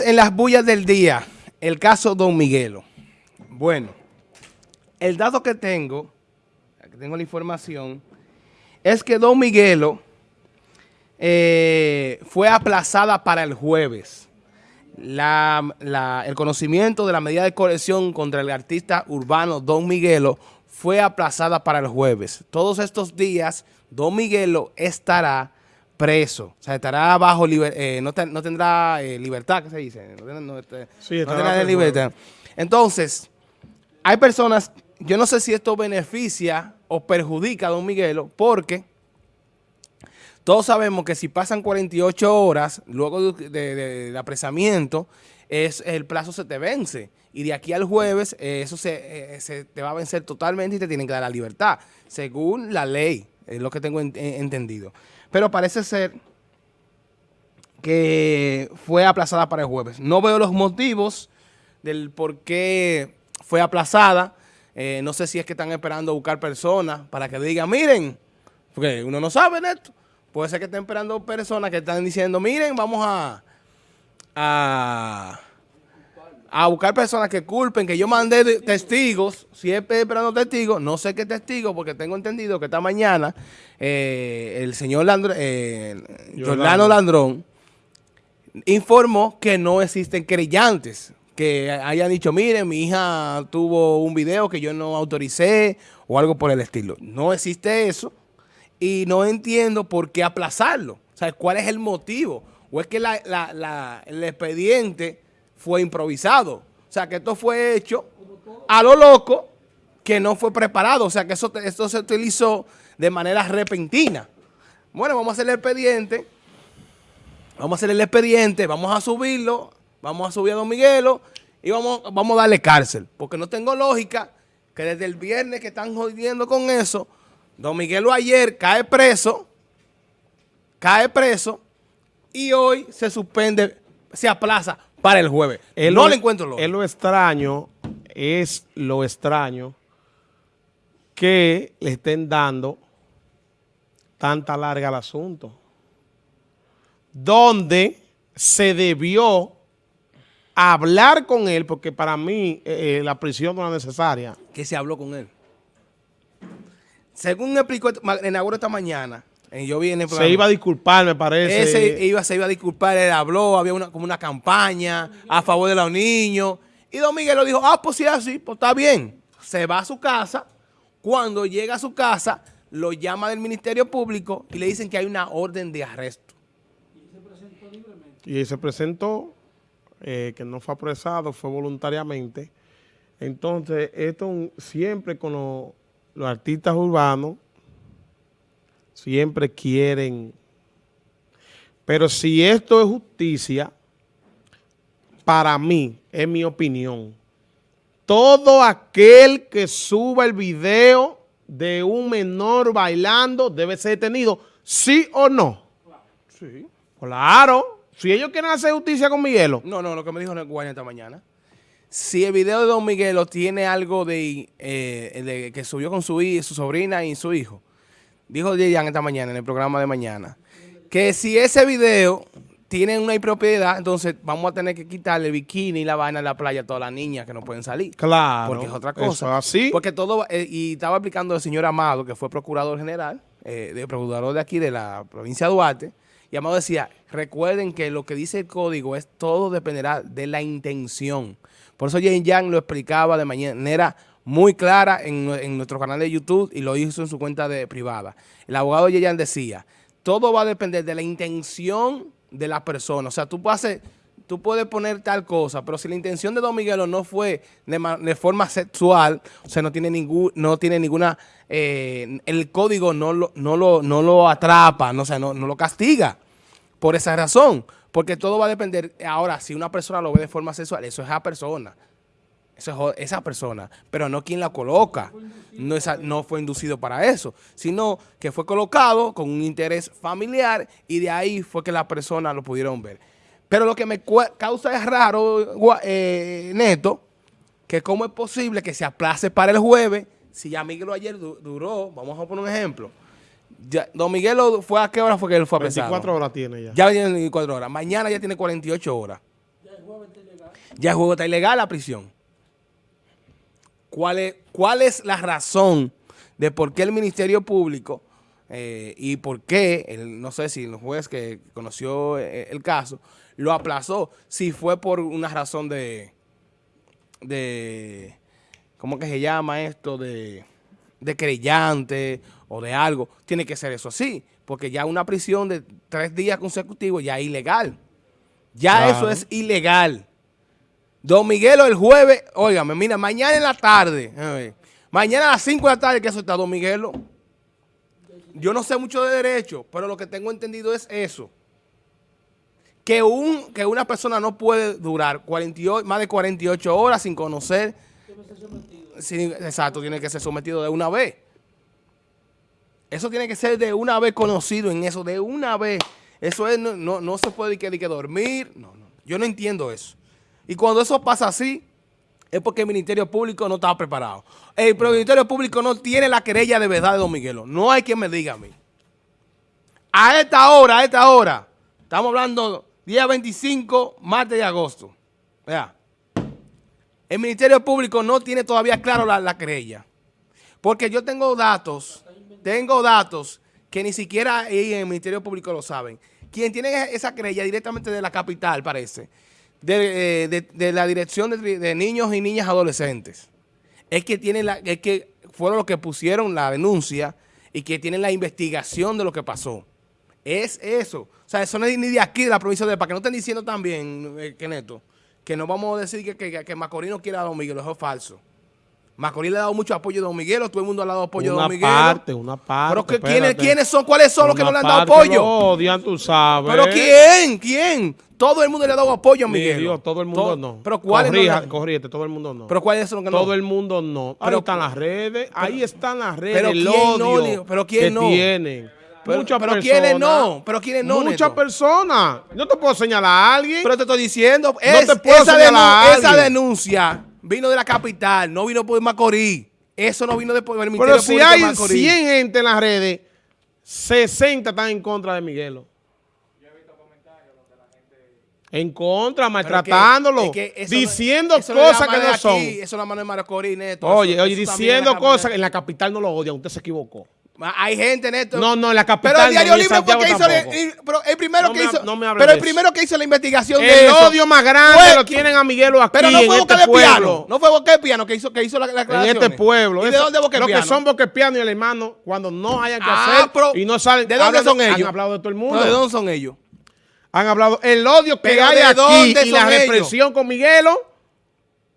En las bullas del día, el caso Don Miguelo. Bueno, el dato que tengo, que tengo la información, es que Don Miguelo eh, fue aplazada para el jueves. el conocimiento de la medida de colección contra el artista urbano Don Miguelo fue aplazada para el jueves. Todos estos días, Don Miguelo estará preso. O sea, estará bajo, eh, no, tendrá eh, libertad, ¿qué se dice? No, este, tendrá libertad. Entonces, hay personas, yo no sé si esto beneficia o perjudica a Don Miguelo, porque todos sabemos que si pasan 48 horas luego del apresamiento, es, el plazo se te vence. Y de aquí al jueves, eh, eso se, se, te va a vencer totalmente y te tienen que dar la libertad, según la ley, es lo que tengo entendido pero parece ser que fue aplazada para el jueves. No veo los motivos del por qué fue aplazada. Eh, no sé si es que están esperando buscar personas para que digan, miren, porque uno no sabe esto. Puede ser que estén esperando personas que están diciendo, miren, vamos a, a a buscar personas que culpen, que yo mandé testigos, siempre esperando testigos, no sé qué testigos, porque tengo entendido que esta mañana eh, el señor Landrón, eh, Jordano Landrón informó que no existen creyentes, que hayan dicho, miren, mi hija tuvo un video que yo no autoricé o algo por el estilo. No existe eso y no entiendo por qué aplazarlo. O sea, ¿cuál es el motivo? ¿O es que el expediente fue improvisado. O sea, que esto fue hecho a lo loco, que no fue preparado. O sea, que eso, esto se utilizó de manera repentina. Bueno, vamos a hacer el expediente. Vamos a hacer el expediente, vamos a subirlo, vamos a subir a Don Miguelo y vamos, vamos a darle cárcel. Porque no tengo lógica que desde el viernes que están jodiendo con eso, Don Miguelo ayer cae preso, cae preso y hoy se suspende, se aplaza para el jueves. no le encuentro lo. Es lo extraño, es lo extraño que le estén dando tanta larga al asunto. Donde se debió hablar con él, porque para mí eh, eh, la prisión no es necesaria. ¿Qué se habló con él? Según explicó Inauguro esta mañana, yo vi Se iba a disculpar, me parece. Ese iba, se iba a disculpar, él habló, había una, como una campaña a favor de los niños. Y Don Miguel lo dijo, ah, pues sí, así, pues está bien. Se va a su casa. Cuando llega a su casa, lo llama del Ministerio Público y le dicen que hay una orden de arresto. Y se presentó libremente. Y se presentó, eh, que no fue apresado, fue voluntariamente. Entonces, esto siempre con los artistas urbanos, siempre quieren. Pero si esto es justicia, para mí, es mi opinión, todo aquel que suba el video de un menor bailando debe ser detenido, ¿sí o no? Sí. Claro. Si ellos quieren hacer justicia con Miguelo. No, no, lo que me dijo Guayna esta mañana. Si el video de Don Miguelo tiene algo de, eh, de que subió con su, su sobrina y su hijo, dijo Yeyan esta mañana en el programa de mañana, que si ese video tiene una impropiedad, entonces vamos a tener que quitarle el bikini y la vaina de la playa a todas las niñas que no pueden salir. Claro. Porque es otra cosa. así. Porque todo, eh, y estaba aplicando el señor Amado, que fue procurador general, eh, de procurador de aquí de la provincia de Duarte, y Amado decía, recuerden que lo que dice el código es todo dependerá de la intención. Por eso Yen Yang lo explicaba de manera muy clara en, nuestro canal de YouTube y lo hizo en su cuenta de privada. El abogado Yeyan decía, todo va a depender de la intención de la persona. O sea, tú puedes, tú puedes poner tal cosa, pero si la intención de Don Miguelo no fue de, forma sexual, o sea, no tiene, ningún, no tiene ninguna, eh, el código no lo, no lo, no lo atrapa, no, o no, no lo castiga. Por esa razón, porque todo va a depender, ahora, si una persona lo ve de forma sexual, eso es a persona. Eso es esa persona, pero no quien la coloca. No, no fue inducido para eso, sino que fue colocado con un interés familiar y de ahí fue que la persona lo pudieron ver. Pero lo que me causa es raro, eh, Neto, que cómo es posible que se aplace para el jueves si ya Miguel ayer duró, vamos a poner un ejemplo. don Miguel fue a qué hora fue que él fue a 24 horas tiene ya. Ya tiene 24 horas. Mañana ya tiene 48 horas. Ya el juego está ilegal la prisión. ¿Cuál es, cuál es la razón de por qué el Ministerio Público eh, y por qué, el, no sé si el juez que conoció eh, el caso, lo aplazó, si fue por una razón de, de ¿cómo que se llama esto? De, de creyente o de algo, tiene que ser eso así, porque ya una prisión de tres días consecutivos ya es ilegal. Ya Claro. eso es ilegal. Don Miguelo el jueves, óigame, mira, mañana en la tarde, mañana a las 5 de la tarde que eso está Don Miguelo. Yo no sé mucho de derecho, pero lo que tengo entendido es eso. Que, un, que una persona no puede durar 48, más de 48 horas sin conocer. sin- exacto, tiene que ser sometido de una vez. Eso tiene que ser de una vez conocido en eso, de una vez. Eso es, no, no, no se puede que, que dormir. No, no. Yo no entiendo eso. Y cuando eso pasa así, es porque el Ministerio Público no estaba preparado. El, Ministerio Público no tiene la querella de verdad de Don Miguelo. No hay quien me diga a mí. A esta hora, a esta hora, estamos hablando día 25, martes de agosto. Vea. El Ministerio Público no tiene todavía claro la, la querella. Porque yo tengo datos, tengo datos que ni siquiera en el Ministerio Público lo saben. Quien tiene esa querella directamente de la capital, parece, de, eh, de- de la Dirección de, Niños y Niñas Adolescentes, es que tienen la, es que fueron los que pusieron la denuncia y que tienen la investigación de lo que pasó. Es eso. O sea, eso no es ni de aquí, de la provincia de para que no estén diciendo también, eh, que neto, que no vamos a decir que, que, que Macorís no quiere a Don Miguel, es falso. Macorís le ha dado mucho apoyo a Don Miguel, todo el mundo le ha dado apoyo a Una Don Miguel. parte, una parte. Pero que. ¿quiénes, ¿quiénes son? ¿Cuáles son los que no le Una han dado apoyo? Odian, tú sabes. ¿Pero quién? ¿Quién? Todo el mundo le ha dado apoyo a Mi Miguel. Dios, todo el mundo Todo- no. ¿Pero cuáles no le Corrija, corrígete, todo el mundo no. ¿Pero cuáles son los que no? todo el mundo no. Ahí están las redes, ahí están las redes, pero el ¿quién no, odio pero ¿quién que no? tienen. Pero- Muchas pero personas. ¿quiénes no? Pero ¿quiénes no, Muchas personas. No te puedo señalar a alguien. Pero te estoy diciendo, es- te puedo esa, denuncia vino de la capital, no vino por Macorís. Eso no vino de por el Ministerio Pero si Público hay Macorís. 100 gente en las redes, 60 están en contra de Miguelo. En contra, Pero maltratándolo, es que- es que eso no- diciendo no la cosas que no son. aquí, Eso es mano de Macorís, Neto. Oye, Eso- oye, eso diciendo la cosas, capital. en la capital no lo odian, usted se equivocó. Hay gente, Neto. No, no, en la capital Pero el no, Diario en Libre fue el que hizo, pero el primero No que ha- hizo, no pero el primero que hizo la investigación El de eso, odio más grande fue- lo tienen a Miguelo aquí pero no en fue Boca este de Piano, no fue Boca de Piano que hizo, que hizo la, la En este pueblo. ¿Y de dónde Boca Los que Piano? son boquepianos y el hermano, cuando no hayan que Ah, hacer pero, y no salen. ¿De dónde son ellos? Han hablado de todo el mundo. ¿Pero ¿De dónde son ellos? Han hablado. El odio que ¿Pero hay de aquí y la represión con Miguelo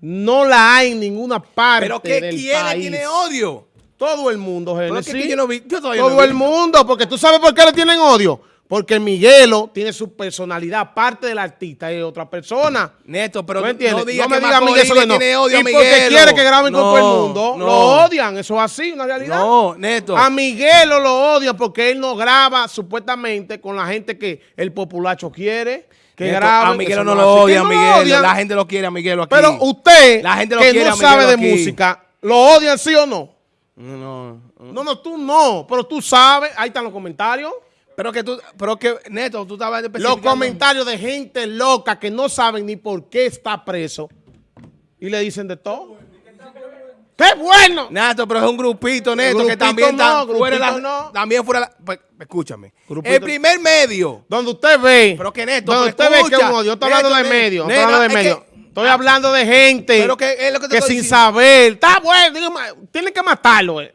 no la hay en ninguna parte ¿Pero le país. tiene odio? Todo el mundo, que- yo no vi- yo todavía Todo no el mundo, porque tú sabes por qué le tienen odio. Porque Miguelo tiene su personalidad, aparte del artista y otra persona. Neto, pero ¿No entiendes? no digas me que digas Macorís eso no. tiene odio y a porque quiere que graben con todo el No, mundo. no. Lo odian, eso es así, una realidad. No, Neto. A Miguelo lo odian porque él no graba supuestamente con la gente que el populacho quiere que Neto, grabe. a Miguelo no lo odia, a Miguelo. La gente lo quiere a Miguelo aquí. Pero usted, La gente lo que quiere no a sabe de música, ¿lo odian sí o no? No, no. No, no, tú no, pero tú sabes, ahí están los comentarios. Pero que tú, pero que, Neto, tú estabas Los comentarios de gente loca que no saben ni por qué está preso y le dicen de todo. ¡Qué bueno! Neto, pero es un grupito, Neto, Grupito que también está no, fuera de la, no. también fuera de la, pues, escúchame. Grupito- El primer medio. Donde usted ve, Pero que Neto, donde pero usted ve que escucha, es un odio. Yo estoy hablando de medio, estoy Neto, hablando de medio. Estoy hablando de gente Pero que es lo que te que estoy sin diciendo. saber, está bueno, tienen que matarlo. Eh.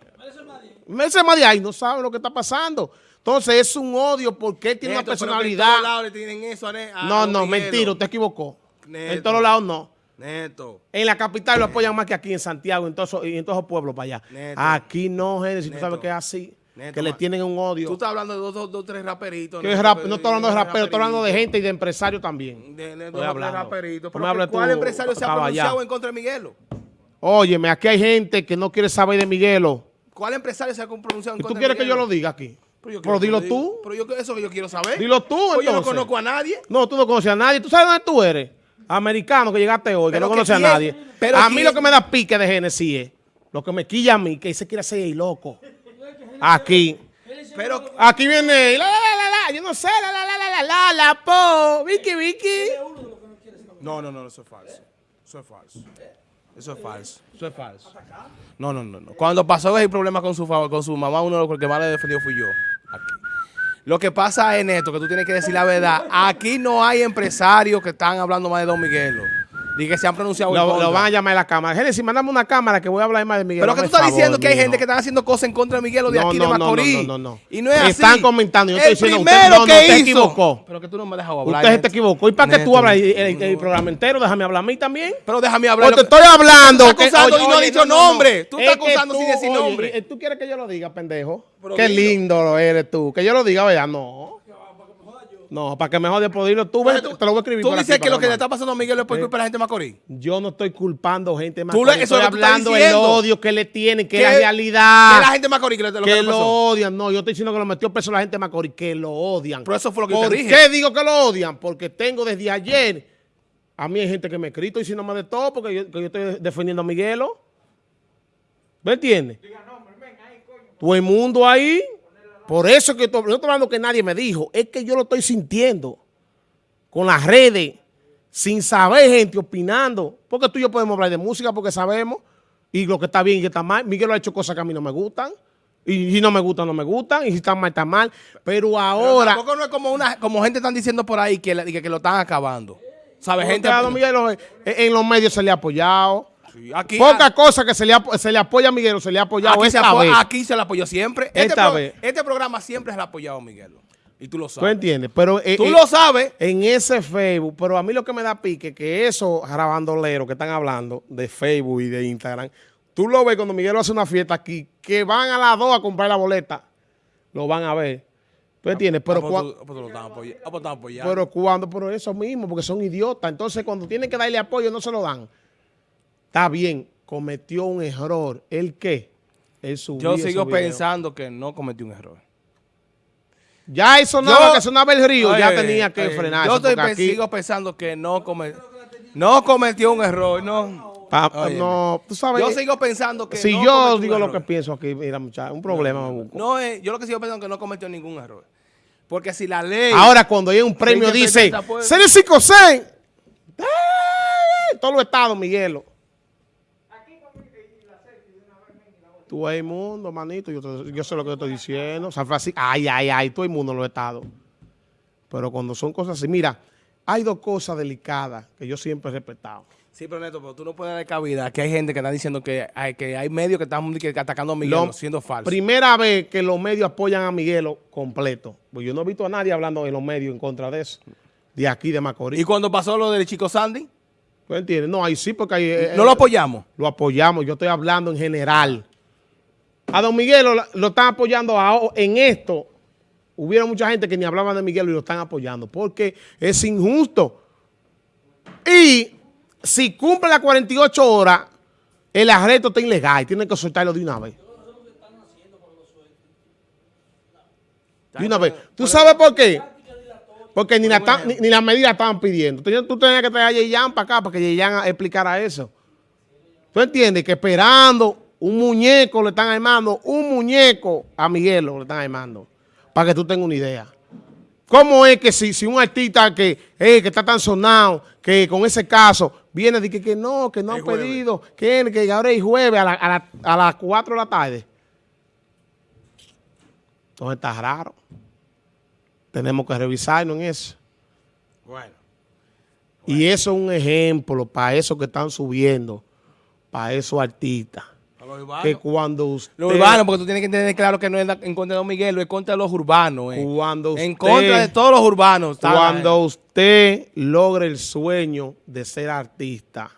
Más de ahí no sabe lo que está pasando. Entonces es un odio porque él tiene Neto, una pero que en personalidad. todos lados le tienen eso a Ne- a No, no, mentira, usted equivocó. Neto. En todos lados no. Neto. En la capital lo apoyan más que aquí en Santiago en todos en todos esos pueblos para allá. Neto. Aquí no, Génesis, tú Neto. sabes que es así. Neto, que le tienen un Tú odio. estás hablando de dos, dos, dos tres raperitos. Que Neto, es rap- pero- no estoy hablando de rapero, estoy hablando de gente y de empresarios también. De, de Estoy hablando. raperitos. ¿Cuál tú, empresario se ha pronunciado en contra de Miguelo? Óyeme, aquí hay gente que no quiere saber de Miguelo. ¿Cuál empresario se ha pronunciado en ¿Y tú contra quieres de que yo Miguelo? lo diga aquí? Pero, yo dilo tú. Pero yo, eso que yo quiero saber. Dilo tú, Pues yo no entonces. conozco a nadie. No, tú no conoces a nadie. ¿Tú sabes dónde tú eres? Americano que llegaste hoy, que Pero no conoces a nadie. pero a mí lo que me da pique de Genesis es, lo que me quilla a mí, que se quiere hacer el loco. Aquí. Pero, Aquí viene, la, la, la, la, yo no sé, la, la, la, la, la, la, la, po, Vicky, Vicky. No, no, no, eso es falso. Eso es falso. Eso es falso. Eso es falso. No, no, no, no. Cuando pasó el problema con su favor, con su mamá, uno de los que más le defendió fui yo. Aquí. Lo que pasa es, Neto, que tú tienes que decir la verdad. Aquí no hay empresarios que están hablando más de Don Miguelo. Dije que se han pronunciado Lo, van a llamar a la cámara. Génesis, mándame una cámara que voy a hablar más de Miguel. Pero que tú estás favor, diciendo que hay gente que están haciendo cosas en contra de Miguelo de No, aquí no, de no, no, Macorís. no, no, no. Y no es Me así. están comentando, yo el estoy diciendo, usted- primero no, que usted hizo. equivocó. Pero que tú no me dejas hablar. Usted se te equivocó. ¿Y para qué tú hablas el, el- el programa entero? Déjame hablar a mí también. Pero déjame hablar. Pues te estoy hablando. Tú estás acusando y no has dicho nombre. Tú estás acusando sin decir nombre. eh, ¿Tú quieres que yo lo diga, pendejo? Qué lindo eres tú. Que yo lo diga, vea, no. No, para que me jode por dilo. Tú, ven, Entonces, te lo voy a escribir Tú por dices aquí que lo que le está pasando a Miguel es por culpa de la gente de Macorís. Yo no estoy culpando gente más. Tú le- eso estoy tú hablando del odio que le tienen, que Que- es la realidad. Que la gente de Macorís que le, lo que que lo odian. No, yo estoy diciendo que lo metió preso la gente de Macorís, que lo odian. Pero eso fue lo que yo te ¿Por dije. qué digo que lo odian? Porque tengo desde ayer, a mí hay gente que me ha escrito diciéndome de todo porque yo, que yo estoy defendiendo a Miguelo. ¿Me entiendes? Todo el mundo ahí. Por eso que estoy, no estoy hablando que nadie me dijo, es que yo lo estoy sintiendo con las redes, sin saber gente opinando. Porque tú y yo podemos hablar de música porque sabemos y lo que está bien y que está mal. Miguel ha hecho cosas que a mí no me gustan. Y si no me gustan, no me gustan. Y si están mal, están mal. Pero Pero ahora... tampoco no es como una como gente están diciendo por ahí que, la- que, que lo están acabando. ¿Sabes? gente Miguel, en, en los medios se le ha apoyado. Sí, aquí, Poca cosa que se le, ap- se le apoya a Miguel, se le ha apoyado aquí, se esta apo- vez. aquí se le apoyó siempre. Este, Esta pro- vez. este programa siempre se le ha apoyado a Miguel. Y tú lo ¿Tú sabes. entiendes? Pero eh, Tú eh, lo sabes. en ese Facebook, pero a mí lo que me da pique que esos jarabandoleros que están hablando de Facebook y de Instagram, tú lo ves cuando Miguel hace una fiesta aquí, que van a las dos a comprar la boleta, lo van a ver. ¿Tú entiendes? Pero, Ah, pues cua- tú- pues tú ah, pues pero cuando, pero eso mismo, porque son idiotas. Entonces, cuando tienen que darle apoyo, no se lo dan. Está bien, cometió un error. ¿El qué? Yo sigo pensando que no cometí un error. Ya eso nada que sonaba el río, ya Oye, tenía que oye, frenarse. Yo estoy aquí- sigo pensando que no, come- no cometió un error. No. No, tú sabes. Yo sigo pensando que si no yo cometió digo lo error. que pienso aquí, mira, muchacho, un problema me busco. No, eh, yo lo que sigo pensando es que no cometió ningún error. Porque si la ley... Ahora, cuando hay un premio, dice, el 5 6 Todos los estados, Miguelo. Tú el mundo, manito, yo, te- yo sé lo que estoy diciendo. San Francisco, ay, ay, ay, todo el mundo en los estados. Pero cuando son cosas así, mira, hay dos cosas delicadas que yo siempre he respetado. Sí, pero Neto, pero tú no puedes dar cabida. Que hay gente que está diciendo que hay, que hay medios que están que atacando a Miguel Lo- siendo falso. Primera vez que los medios apoyan a Miguelo completo. Pues yo no he visto a nadie hablando en los medios en contra de eso. De aquí, de Macorís. Y cuando pasó lo del chico Sandy, ¿Tú entiendes? No, ahí sí, porque ahí... eh, no eh, lo apoyamos. Lo apoyamos, yo estoy hablando en general. A don Miguel lo, lo están apoyando a- en esto. Hubieron mucha gente que ni hablaban de Miguel y lo están apoyando porque es injusto. Y si cumple las 48 horas, el arresto está ilegal. Tienen que soltarlo de una vez. De una vez. ¿Tú sabes por qué? Porque ni, la ni, ni las medidas estaban pidiendo. Tú, tú tenías que traer a Yeyan para acá para que Yeyan explicara eso. ¿Tú entiendes? Que esperando un muñeco le están armando, un muñeco a Miguelo le están armando. Para que tú tengas una idea. ¿Cómo es que si, si un artista que, eh, que está tan sonado, que con ese caso viene de que, que no, que no han pedido, que, que ahora es jueves a, la- a la- a las 4 de la tarde? Entonces está raro. Tenemos que revisarnos en eso. Bueno. Y eso es un ejemplo para esos que están subiendo, para esos artistas. Que cuando usted... Lo urbano, porque tú tienes que entender claro que no es en contra de Don Miguel, es contra de los urbanos. eh. Cuando en usted- contra de todos los urbanos. la Cuando usted logre el sueño de ser artista,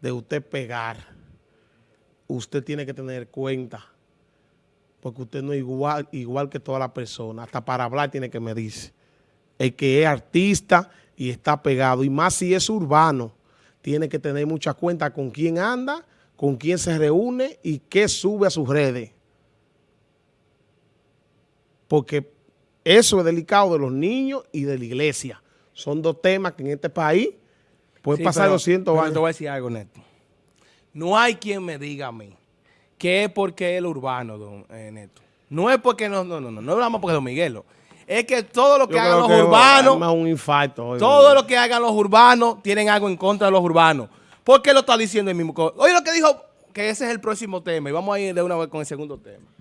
de usted pegar, usted tiene que tener cuenta, porque usted no es igual, igual que todas las personas, hasta para hablar tiene que medirse. El que es artista y está pegado, y más si es urbano, tiene que tener mucha cuenta con quién anda, con quién se reúne y qué sube a sus redes. Porque eso es delicado de los niños y de la iglesia. Son dos temas que en este país pueden Sí, pasar pero- 200 pero años. Te voy a decir algo, Neto. No hay quien me diga a mí que es porque es el urbano, don eh, Neto. No es porque no, no, no, no, no hablamos porque Don Miguelo. es que todo lo que Yo hagan los que urbanos, arma un infarto. hoy, todo lo que hagan los urbanos tienen algo en contra de los urbanos. ¿Por qué lo está diciendo el mismo? Oye lo que dijo, que ese es el próximo tema y vamos a ir de una vez con el segundo tema.